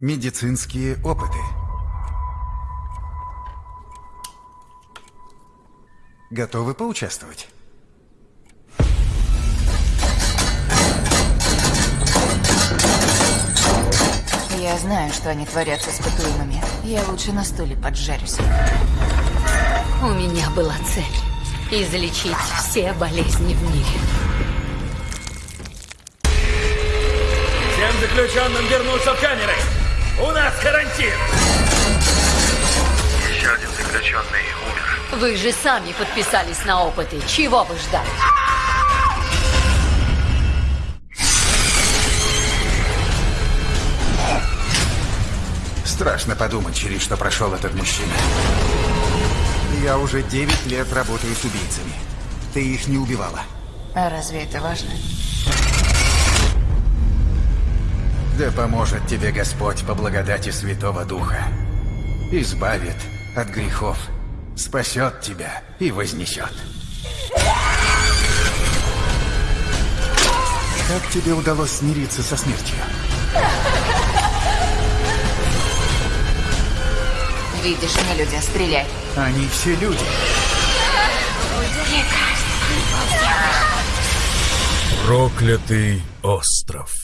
Медицинские опыты. Готовы поучаствовать? Я знаю, что они творят с испытуемыми. Я лучше на стуле поджарюсь. У меня была цель – излечить все болезни в мире. Всем заключенным вернуться в камеры! У нас карантин! Еще один заключенный умер. Вы же сами подписались на опыты. Чего вы ждали? Страшно подумать, через что прошел этот мужчина. Я уже 9 лет работаю с убийцами. Ты их не убивала. А разве это важно? Да поможет тебе Господь по благодати Святого Духа. Избавит от грехов, спасет тебя и вознесет. Как тебе удалось смириться со смертью? Видишь, не люди, а стреляй. Они все люди. Проклятый остров.